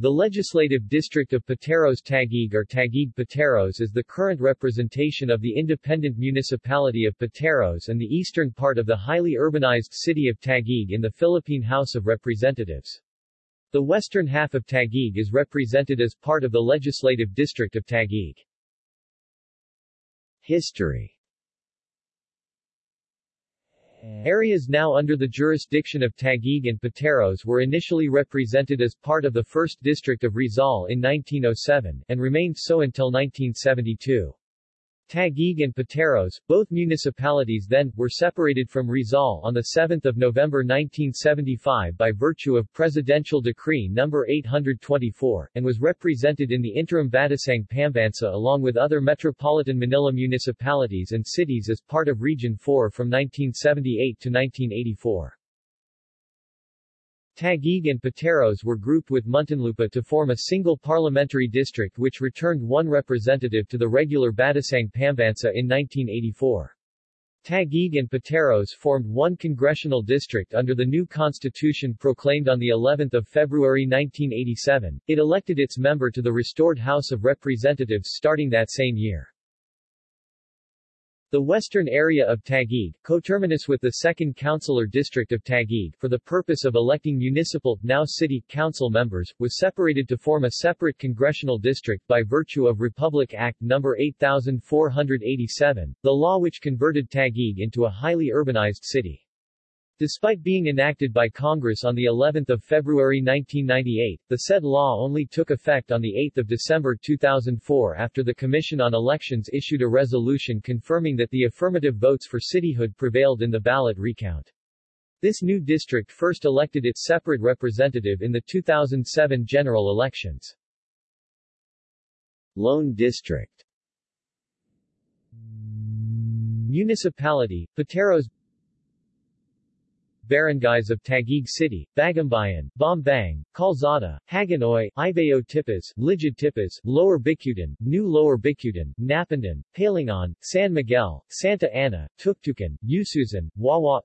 The legislative district of Pateros Taguig or Taguig Pateros is the current representation of the independent municipality of Pateros and the eastern part of the highly urbanized city of Taguig in the Philippine House of Representatives. The western half of Taguig is represented as part of the legislative district of Taguig. History Eh. Areas now under the jurisdiction of Taguig and Pateros were initially represented as part of the 1st District of Rizal in 1907, and remained so until 1972. Taguig and Pateros, both municipalities then, were separated from Rizal on 7 November 1975 by virtue of Presidential Decree No. 824, and was represented in the interim Batasang Pambansa along with other Metropolitan Manila municipalities and cities as part of Region 4 from 1978 to 1984. Taguig and Pateros were grouped with Muntinlupa to form a single parliamentary district which returned one representative to the regular Batasang Pambansa in 1984. Taguig and Pateros formed one congressional district under the new constitution proclaimed on the 11th of February 1987. It elected its member to the restored House of Representatives starting that same year. The western area of Taguig, coterminous with the 2nd Councilor District of Taguig, for the purpose of electing municipal, now city, council members, was separated to form a separate congressional district by virtue of Republic Act No. 8487, the law which converted Taguig into a highly urbanized city. Despite being enacted by Congress on the 11th of February 1998, the said law only took effect on the 8th of December 2004 after the Commission on Elections issued a resolution confirming that the affirmative votes for cityhood prevailed in the ballot recount. This new district first elected its separate representative in the 2007 general elections. Lone District Municipality, Pateros barangays of Taguig City, Bagumbayan, Bambang, Calzada, Hagonoy, Ibayo Tipas, Ligid Lower Bicutan, New Lower Bicutan, Napindan, Palingon, San Miguel, Santa Ana, Tuktukan, Ususan, Wawa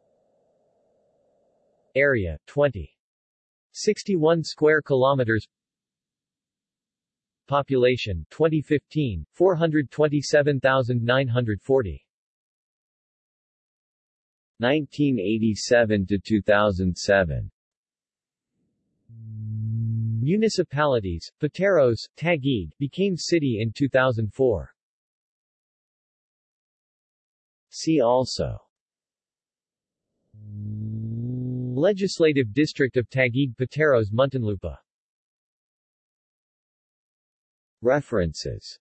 Area, 20. 61 square kilometers Population, 2015, 427,940 1987 to 2007 Municipalities, Pateros, Taguig, became city in 2004. See also. Legislative District of Taguig Pateros Muntinlupa. References